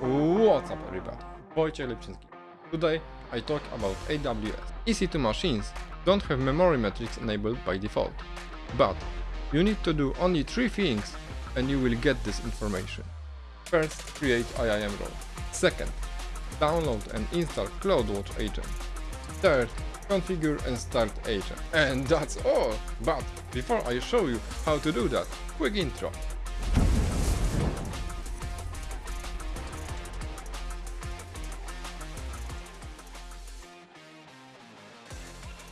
What's up everybody, Wojciech Lepczynski. Today I talk about AWS. EC2 machines don't have memory metrics enabled by default, but you need to do only three things and you will get this information. First, create IAM role. Second, download and install CloudWatch agent. Third, configure and start agent. And that's all! But before I show you how to do that, quick intro.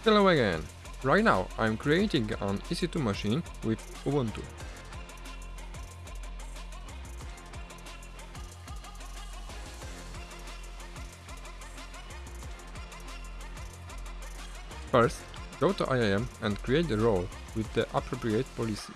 Hello again! Right now I'm creating an EC2 machine with Ubuntu. First, go to IAM and create a role with the appropriate policy.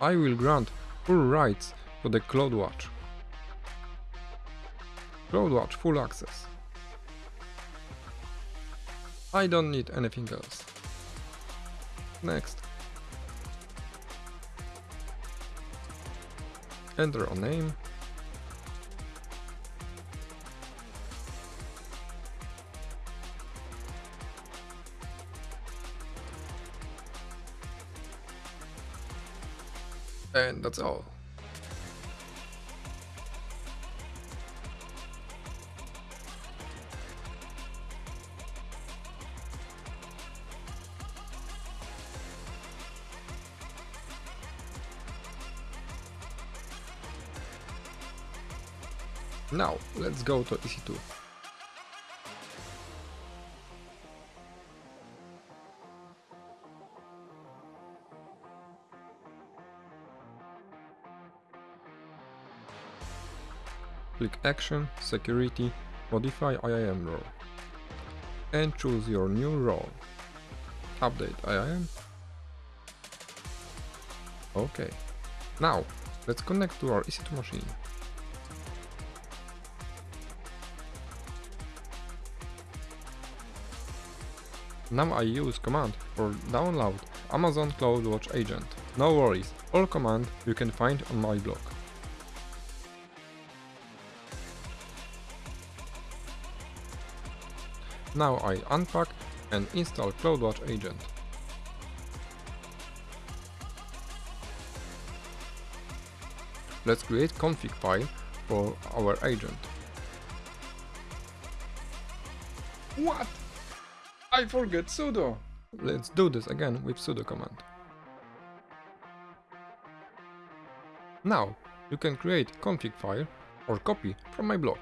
I will grant full rights to the CloudWatch. CloudWatch full access. I don't need anything else. Next. Enter a name. And that's all. Now, let's go to EC2. Click Action, Security, Modify IAM role. And choose your new role. Update IAM. Okay. Now, let's connect to our EC2 machine. Now I use command for download Amazon CloudWatch agent. No worries, all command you can find on my blog. Now I unpack and install CloudWatch agent. Let's create config file for our agent. What? I forget sudo! Let's do this again with sudo command. Now, you can create config file or copy from my blog.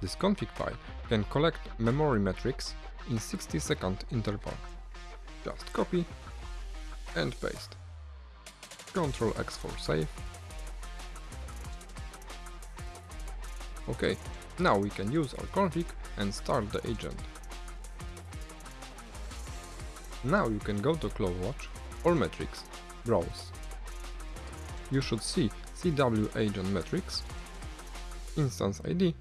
This config file can collect memory metrics in 60 second interval. Just copy and paste. Ctrl X for save. Okay, now we can use our config and start the agent. Now you can go to CloudWatch, or Metrics, Browse. You should see CW Agent Metrics, Instance ID,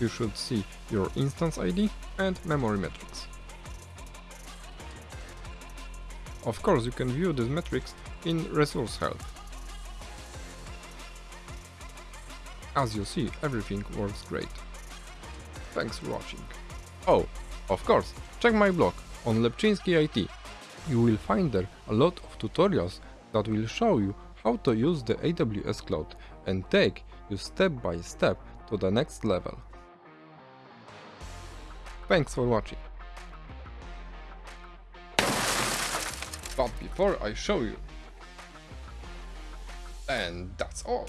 you should see your instance ID and memory metrics. Of course you can view these metrics in Resource Health. As you see, everything works great. Thanks for watching. Oh, of course, check my blog on Lepczynski IT. You will find there a lot of tutorials that will show you how to use the AWS Cloud and take you step by step to the next level. Thanks for watching. But before I show you, and that's all.